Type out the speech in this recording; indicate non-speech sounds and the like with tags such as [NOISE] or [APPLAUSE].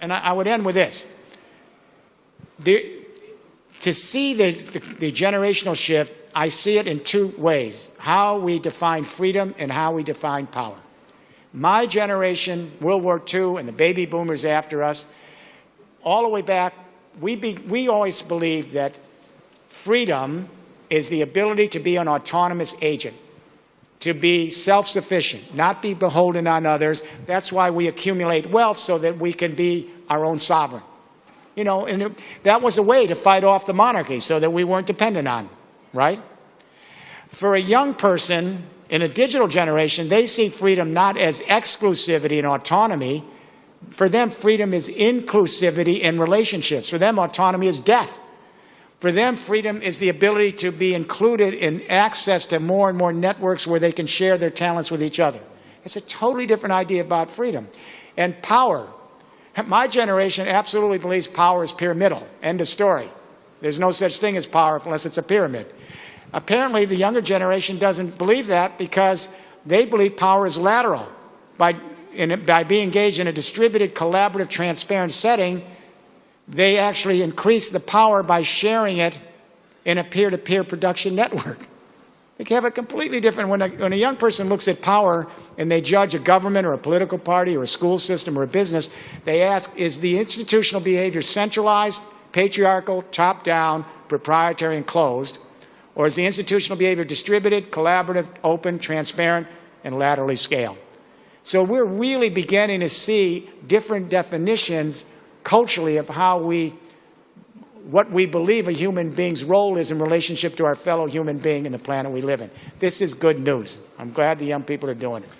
and I, I would end with this. There, to see the, the, the generational shift, I see it in two ways how we define freedom and how we define power. My generation, World War II, and the baby boomers after us, all the way back, we, be, we always believed that freedom is the ability to be an autonomous agent, to be self-sufficient, not be beholden on others. That's why we accumulate wealth so that we can be our own sovereign. You know, and it, that was a way to fight off the monarchy so that we weren't dependent on, right? For a young person in a digital generation, they see freedom not as exclusivity and autonomy. For them, freedom is inclusivity in relationships. For them, autonomy is death. For them, freedom is the ability to be included in access to more and more networks where they can share their talents with each other. It's a totally different idea about freedom. And power, my generation absolutely believes power is pyramidal. End of story. There's no such thing as power unless it's a pyramid. Apparently, the younger generation doesn't believe that because they believe power is lateral. By, in, by being engaged in a distributed, collaborative, transparent setting, they actually increase the power by sharing it in a peer-to-peer -peer production network. [LAUGHS] They have a completely different, when a, when a young person looks at power and they judge a government or a political party or a school system or a business, they ask, is the institutional behavior centralized, patriarchal, top-down, proprietary, and closed? Or is the institutional behavior distributed, collaborative, open, transparent, and laterally scaled? So we're really beginning to see different definitions culturally of how we what we believe a human being's role is in relationship to our fellow human being and the planet we live in. This is good news. I'm glad the young people are doing it.